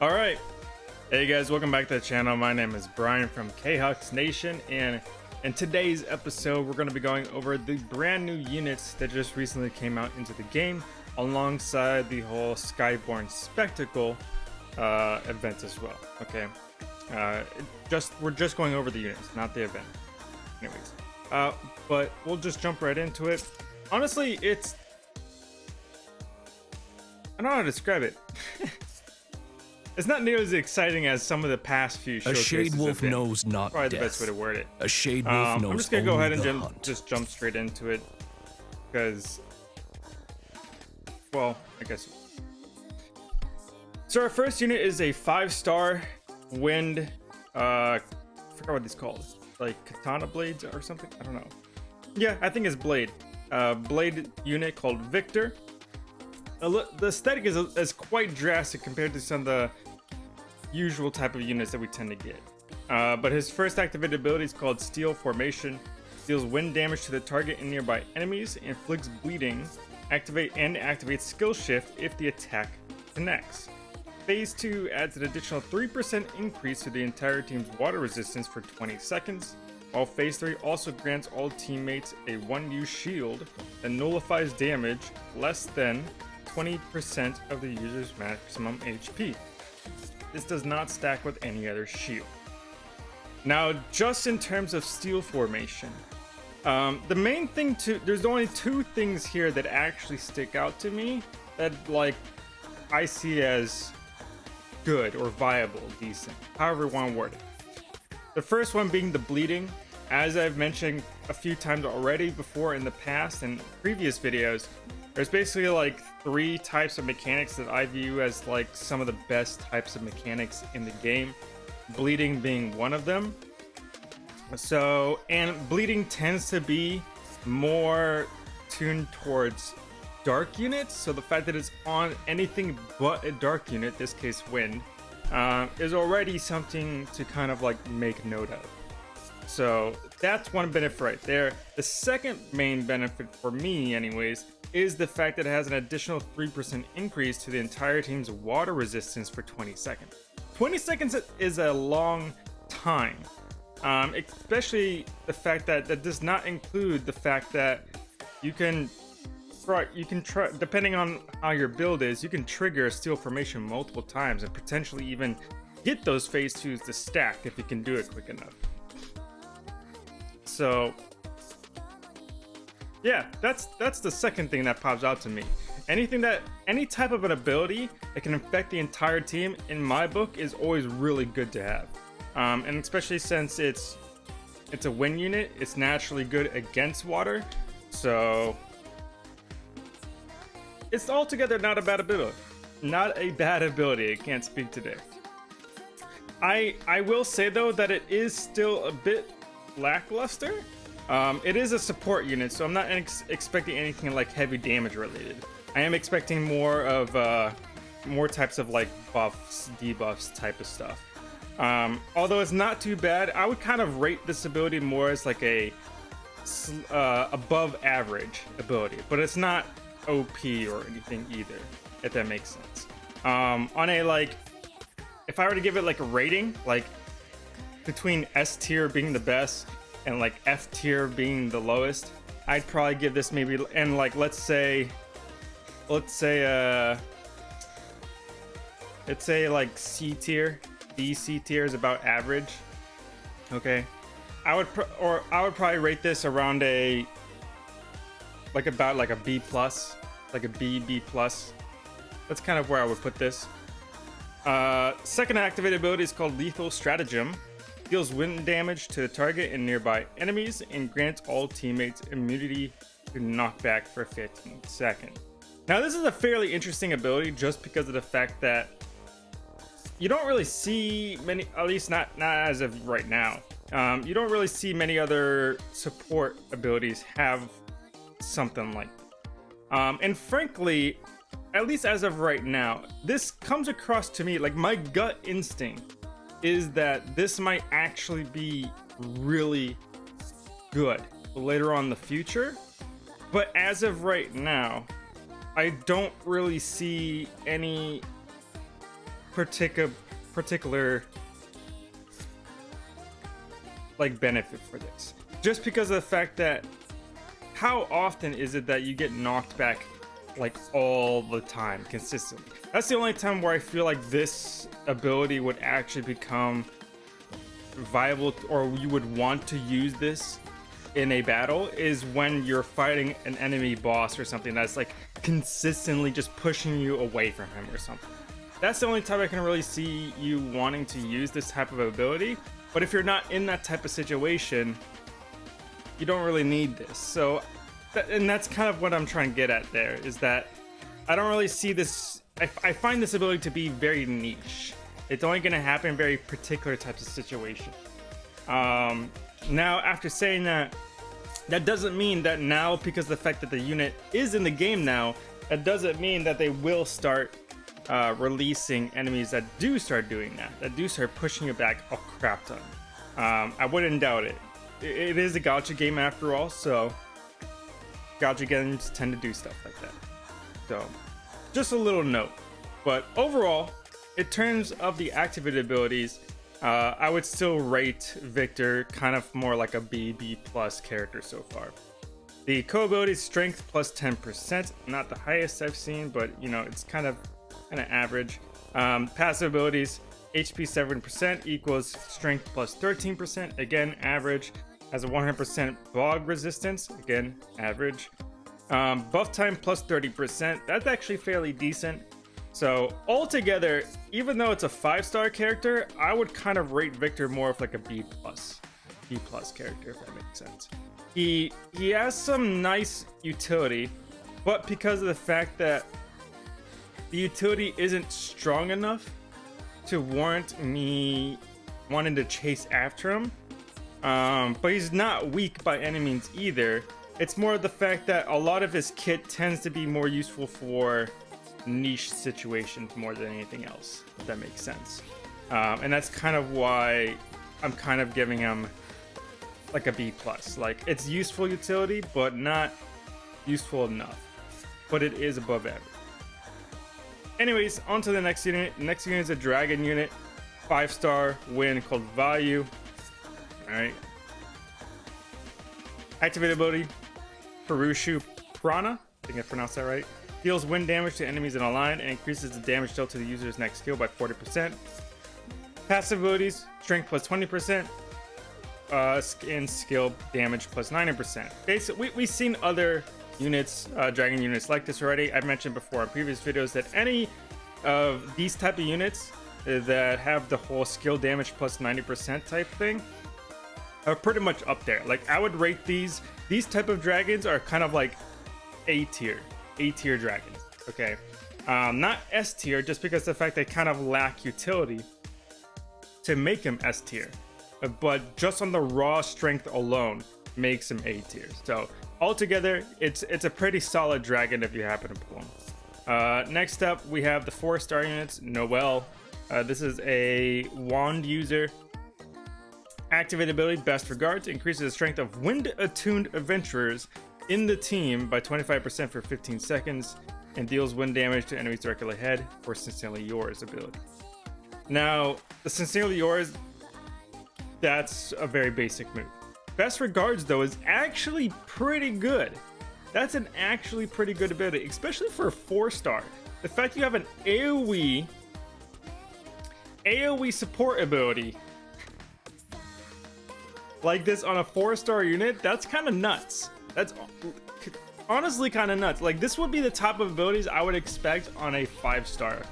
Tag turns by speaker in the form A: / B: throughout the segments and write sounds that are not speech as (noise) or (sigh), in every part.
A: All right. Hey guys, welcome back to the channel. My name is Brian from Khux Nation, and in today's episode, we're going to be going over the brand new units that just recently came out into the game, alongside the whole Skyborn Spectacle uh, event as well. Okay, uh, just we're just going over the units, not the event. Anyways, uh, but we'll just jump right into it. Honestly, it's I don't know how to describe it. (laughs) It's not nearly as exciting as some of the past few
B: A shade wolf knows not
A: Probably
B: death.
A: the best way to word it.
B: A shade wolf
A: Um,
B: knows
A: I'm just gonna go ahead and jump,
B: hunt.
A: just jump straight into it because, well, I guess. So our first unit is a five-star wind. Uh, I forgot what these called. Like katana blades or something. I don't know. Yeah, I think it's blade. Uh, blade unit called Victor. The aesthetic is, is quite drastic compared to some of the usual type of units that we tend to get. Uh, but his first activated ability is called Steel Formation. Deals wind damage to the target and nearby enemies, inflicts bleeding, activate and activates skill shift if the attack connects. Phase 2 adds an additional 3% increase to the entire team's water resistance for 20 seconds, while Phase 3 also grants all teammates a 1U shield that nullifies damage less than 20% of the user's maximum HP. This does not stack with any other shield. Now, just in terms of steel formation, um, the main thing to there's only two things here that actually stick out to me that like I see as good or viable, decent, however you want to word it. The first one being the bleeding. As I've mentioned a few times already before in the past and previous videos, there's basically like three types of mechanics that I view as like some of the best types of mechanics in the game. Bleeding being one of them. So, and bleeding tends to be more tuned towards dark units. So the fact that it's on anything but a dark unit, this case wind, uh, is already something to kind of like make note of. So that's one benefit right there. The second main benefit for me, anyways, is the fact that it has an additional 3% increase to the entire team's water resistance for 20 seconds. 20 seconds is a long time, um, especially the fact that that does not include the fact that you can you can try depending on how your build is, you can trigger a steel formation multiple times and potentially even get those phase twos to stack if you can do it quick enough. So yeah, that's that's the second thing that pops out to me. Anything that any type of an ability that can affect the entire team in my book is always really good to have. Um, and especially since it's it's a wind unit, it's naturally good against water. So it's altogether not a bad ability. Not a bad ability. I can't speak today. I I will say though that it is still a bit lackluster. Um, it is a support unit, so I'm not ex expecting anything like heavy damage related. I am expecting more of uh, more types of like buffs, debuffs type of stuff. Um, although it's not too bad, I would kind of rate this ability more as like a uh, above average ability, but it's not OP or anything either, if that makes sense. Um, on a like, if I were to give it like a rating, like between S tier being the best and like F tier being the lowest, I'd probably give this maybe and like let's say, let's say uh, let's say like C tier, D C tier is about average. Okay, I would or I would probably rate this around a like about like a B plus, like a B B plus. That's kind of where I would put this. Uh, second activated ability is called Lethal Stratagem. Deals wind damage to the target and nearby enemies and grants all teammates immunity to knockback for 15 seconds. Now this is a fairly interesting ability just because of the fact that you don't really see many, at least not, not as of right now. Um, you don't really see many other support abilities have something like that. Um, and frankly, at least as of right now, this comes across to me like my gut instinct is that this might actually be really good later on in the future. But as of right now, I don't really see any particular particular like benefit for this. Just because of the fact that how often is it that you get knocked back like all the time consistently? That's the only time where I feel like this ability would actually become viable or you would want to use this in a battle is when you're fighting an enemy boss or something that's like consistently just pushing you away from him or something. That's the only time I can really see you wanting to use this type of ability. But if you're not in that type of situation, you don't really need this. So, and that's kind of what I'm trying to get at there is that I don't really see this. I, I find this ability to be very niche. It's only going to happen in very particular types of situation. Um, now, after saying that, that doesn't mean that now, because the fact that the unit is in the game now, that doesn't mean that they will start uh, releasing enemies that do start doing that, that do start pushing you back a crap ton. Um, I wouldn't doubt it. It is a gacha game after all, so gacha games tend to do stuff like that. So, just a little note. But overall, in terms of the activated abilities, uh, I would still rate Victor kind of more like a B, B plus character so far. The co-ability strength plus 10%, not the highest I've seen, but you know, it's kind of kind of average. Um, passive abilities, HP 7% equals strength plus 13%, again, average. Has a 100% bog resistance, again, average. Um, buff time plus 30%, that's actually fairly decent. So altogether, even though it's a five-star character, I would kind of rate Victor more of like a B plus, B plus character, if that makes sense. He he has some nice utility, but because of the fact that the utility isn't strong enough to warrant me wanting to chase after him. Um, but he's not weak by any means either. It's more of the fact that a lot of his kit tends to be more useful for niche situations more than anything else, if that makes sense. Um, and that's kind of why I'm kind of giving him like a B plus. Like it's useful utility, but not useful enough. But it is above average. Anyways, on to the next unit. Next unit is a dragon unit, five star win called Vayu. All right. Activated ability, Purushu Prana. I think I pronounced that right. Deals wind damage to enemies in a line and increases the damage dealt to the user's next skill by 40%. Passive abilities, strength plus 20%, uh, and skill damage plus 90%. Basically, we, we've seen other units, uh, dragon units like this already. I've mentioned before in previous videos that any of these type of units that have the whole skill damage plus 90% type thing are pretty much up there. Like I would rate these, these type of dragons are kind of like A tier. A tier dragons. Okay, um, not S tier, just because the fact they kind of lack utility to make him S tier, but just on the raw strength alone makes him A tier. So altogether, it's it's a pretty solid dragon if you happen to pull him. Uh, next up, we have the four star units. Noel. Uh, this is a wand user. Activate ability, best regards, increases the strength of wind attuned adventurers in the team by 25% for 15 seconds and deals wind damage to enemies directly ahead for Sincerely Yours ability. Now, the Sincerely Yours, that's a very basic move. Best Regards, though, is actually pretty good. That's an actually pretty good ability, especially for a four star. The fact you have an AoE, AoE support ability like this on a four star unit, that's kind of nuts. That's honestly kind of nuts. Like this would be the top of abilities I would expect on a five star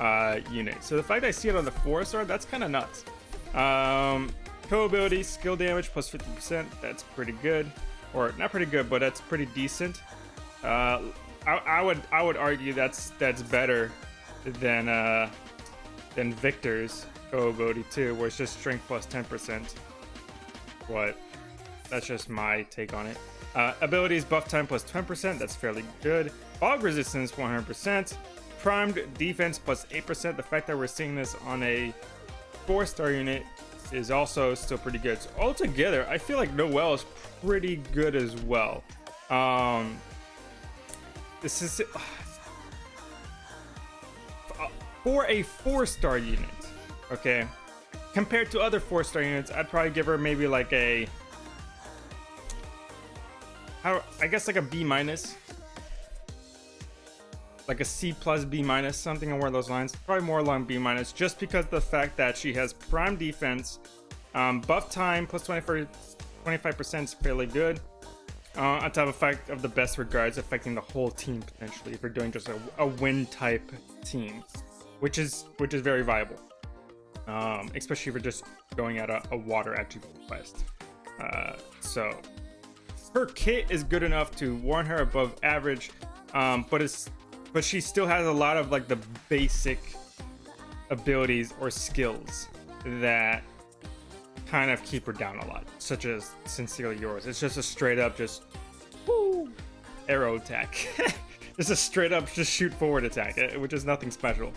A: uh, unit. So the fact I see it on the four star, that's kind of nuts. Um, co ability, skill damage plus 50%. That's pretty good, or not pretty good, but that's pretty decent. Uh, I, I would I would argue that's that's better than uh, than Victor's co ability too, where it's just strength plus 10%. But that's just my take on it. Uh, abilities buff time plus 10%, that's fairly good. Bog resistance 100%. Primed defense plus 8%. The fact that we're seeing this on a 4 star unit is also still pretty good. So altogether, I feel like Noel is pretty good as well. Um, this is. Uh, for a four star unit, okay, compared to other four star units, I'd probably give her maybe like a, how I guess like a B minus, like a C plus B minus, something along those lines. Probably more along B minus, just because the fact that she has prime defense, um, buff time plus 25 percent is fairly good. Uh, on top of fact of the best regards affecting the whole team potentially if you're doing just a, a win type team, which is which is very viable. Um, especially if you're just going at a, a water attribute quest. Uh, so her kit is good enough to warn her above average, um, but it's but she still has a lot of like the basic abilities or skills that kind of keep her down a lot, such as Sincerely Yours. It's just a straight up just woo, arrow attack. (laughs) just a straight up just shoot forward attack, eh, which is nothing special.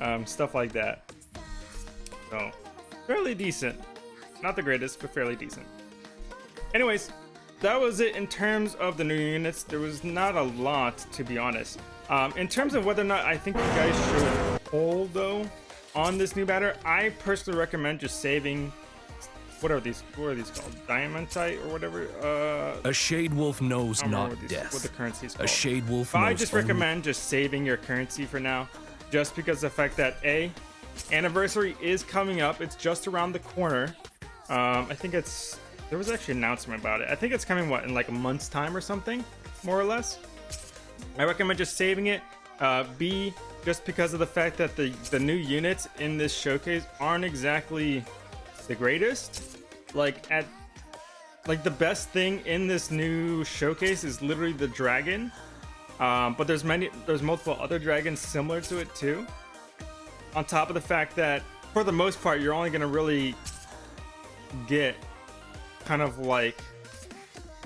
A: Um, stuff like that. So, fairly decent. Not the greatest, but fairly decent. Anyways, that was it in terms of the new units. There was not a lot, to be honest. Um, in terms of whether or not I think you guys should hold, though, on this new batter, I personally recommend just saving what are these? What are these called? Diamantite or whatever? Uh,
B: a shade wolf knows not
A: what these,
B: death.
A: What the currency is called.
B: A shade wolf.
A: I just recommend just saving your currency for now, just because the fact that a anniversary is coming up. It's just around the corner. Um, I think it's there was actually an announcement about it. I think it's coming what in like a month's time or something, more or less. I recommend just saving it. Uh, B, just because of the fact that the the new units in this showcase aren't exactly the greatest. Like at like the best thing in this new showcase is literally the dragon. Um, but there's many there's multiple other dragons similar to it too. On top of the fact that for the most part you're only gonna really get kind of like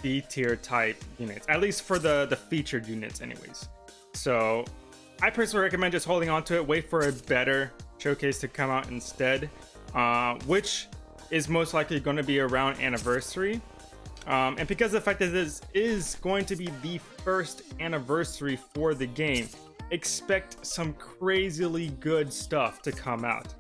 A: B tier type units, at least for the the featured units, anyways. So I personally recommend just holding on to it, wait for a better showcase to come out instead, uh, which is most likely going to be around anniversary. Um, and because of the fact that this is going to be the first anniversary for the game, expect some crazily good stuff to come out.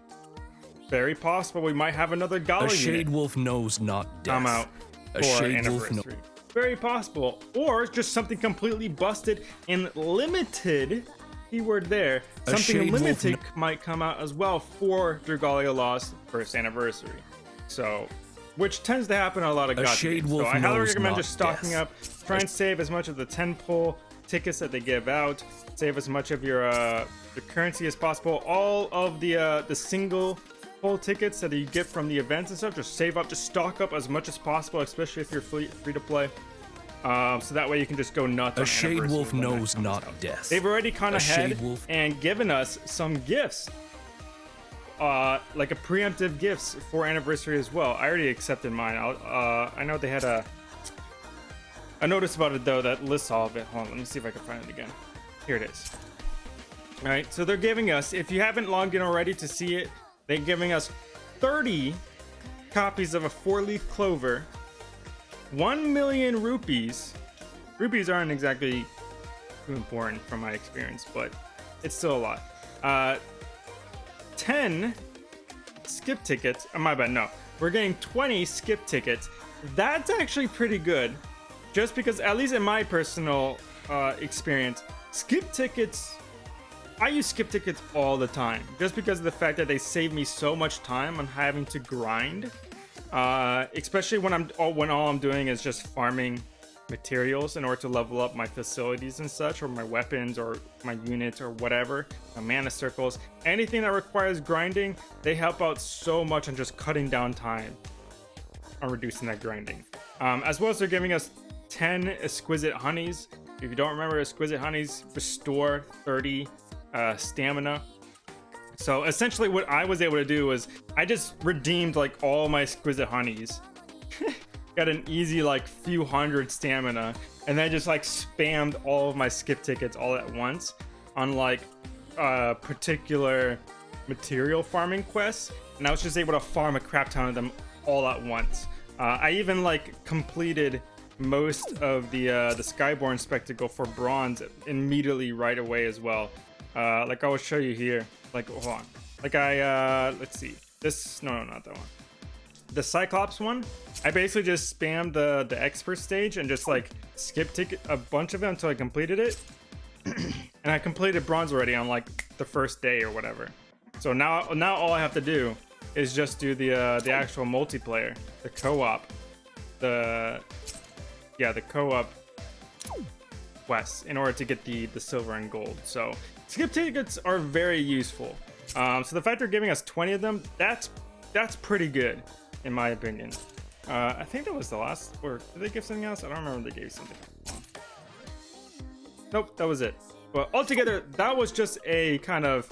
A: Very possible we might have another Gala
B: A shade
A: unit
B: wolf knows not death.
A: come out
B: A
A: for
B: shade wolf
A: anniversary.
B: no-
A: Very possible. Or just something completely busted and limited. Keyword there.
B: A
A: Something limited might come out as well for Dragalia Lost first anniversary. So, which tends to happen on a lot of God
B: shade
A: games.
B: wolf
A: So I highly recommend just stocking
B: death.
A: up. Try and save as much of the 10 pull tickets that they give out. Save as much of your uh, the currency as possible. All of the uh, the single pull tickets that you get from the events and stuff. Just save up. Just stock up as much as possible, especially if you're free, free to play. Um, so that way you can just go nuts.
B: A shade wolf knows not
A: out.
B: death.
A: They've already kind of had
B: wolf-
A: and given us some gifts uh like a preemptive gifts for anniversary as well i already accepted mine I'll, uh i know they had a a noticed about it though that lists all of it hold on let me see if i can find it again here it is all right so they're giving us if you haven't logged in already to see it they're giving us 30 copies of a four-leaf clover 1 million rupies rupies aren't exactly too important from my experience but it's still a lot uh 10 skip tickets. Oh, my bad. No, we're getting 20 skip tickets. That's actually pretty good. Just because, at least in my personal uh, experience, skip tickets. I use skip tickets all the time, just because of the fact that they save me so much time on having to grind. Uh, especially when I'm all when all I'm doing is just farming materials in order to level up my facilities and such, or my weapons, or my units, or whatever, my mana circles, anything that requires grinding, they help out so much on just cutting down time on reducing that grinding. Um, as well as they're giving us 10 exquisite honeys. If you don't remember, exquisite honeys restore 30 uh, stamina. So essentially, what I was able to do was I just redeemed like all my exquisite honeys (laughs) got an easy like few hundred stamina and then just like spammed all of my skip tickets all at once on like uh particular material farming quests and i was just able to farm a crap ton of them all at once uh, i even like completed most of the uh the skyborn spectacle for bronze immediately right away as well uh like i will show you here like hold on. Like I uh let's see. This no no not that one. The Cyclops one, I basically just spammed the the expert stage and just like skip ticket a bunch of them until I completed it. (clears throat) and I completed bronze already on like the first day or whatever. So now now all I have to do is just do the uh, the actual multiplayer, the co-op, the yeah the co-op quests in order to get the the silver and gold. So skip tickets are very useful. Um, so the fact they're giving us 20 of them, that's that's pretty good in my opinion. Uh, I think that was the last, or did they give something else? I don't remember they gave something. Nope, that was it. But altogether, that was just a kind of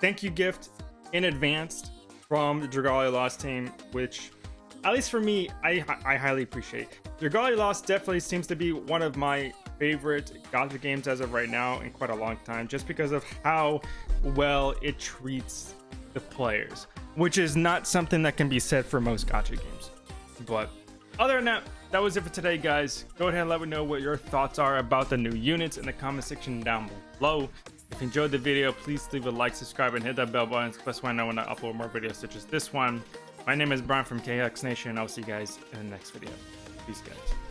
A: thank you gift in advance from the Dragalia Lost team, which, at least for me, I, I highly appreciate. Dragalia Lost definitely seems to be one of my favorite gacha games as of right now in quite a long time, just because of how well it treats the players, which is not something that can be said for most gacha games. But other than that, that was it for today, guys. Go ahead and let me know what your thoughts are about the new units in the comment section down below. If you enjoyed the video, please leave a like, subscribe, and hit that bell button. The best I know when I upload more videos such as this one. My name is Brian from KX Nation. I'll see you guys in the next video. Peace, guys.